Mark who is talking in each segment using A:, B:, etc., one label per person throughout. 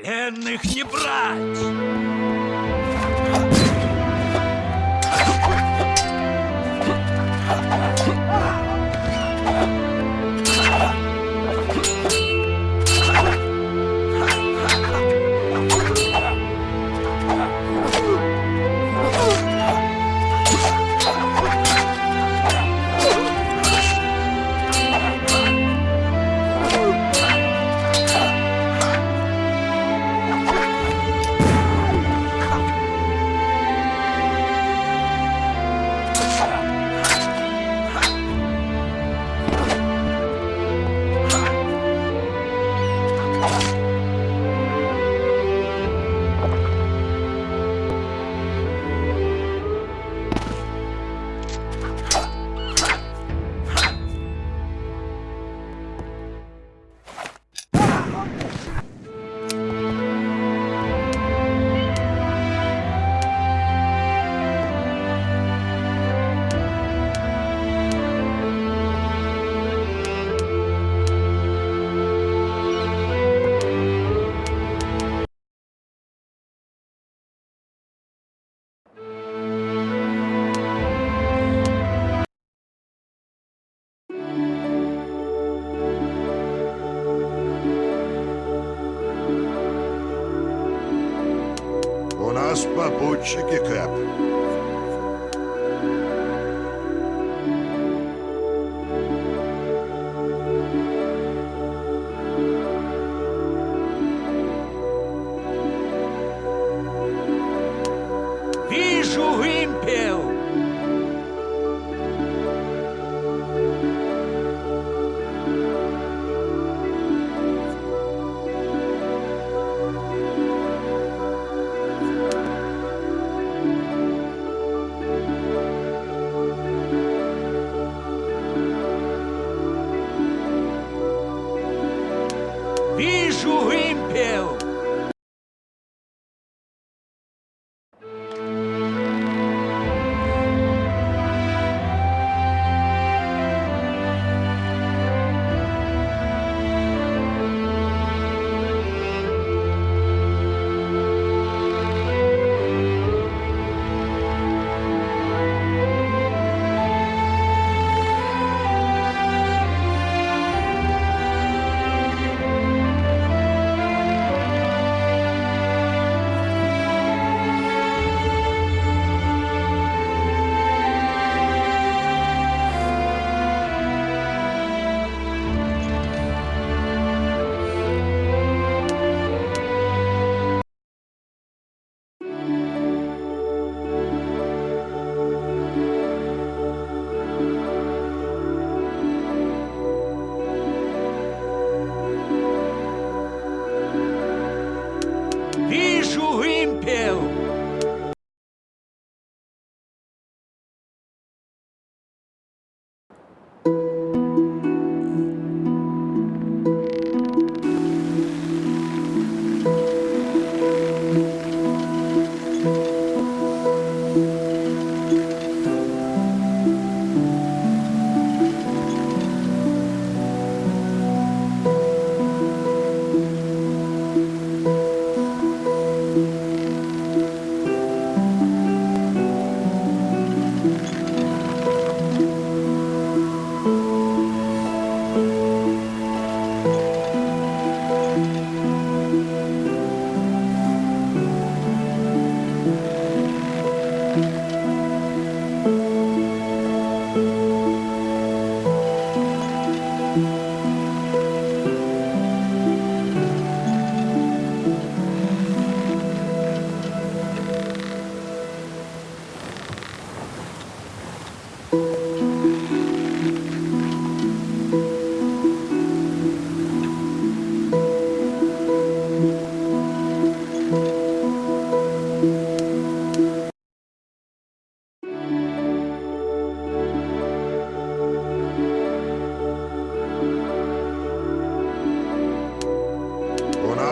A: Пленных не брать!
B: Нас попутчики, Кэп.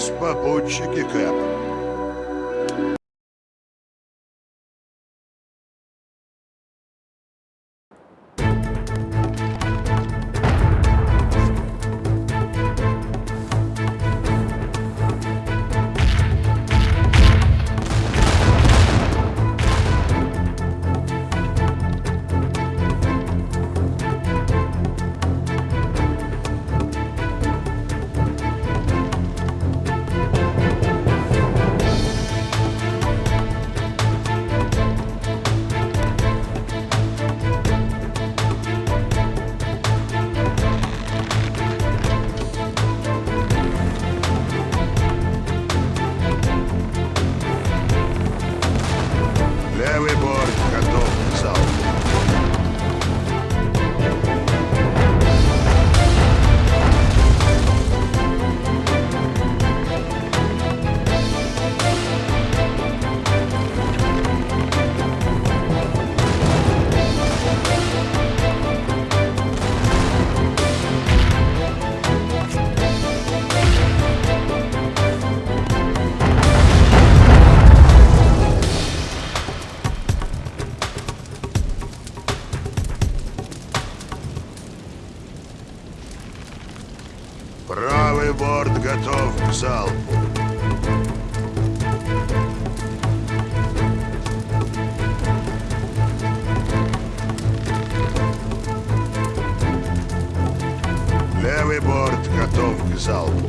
B: Нас попутчики, Кэп. Правый борт готов к залпу. Левый борт готов к залпу.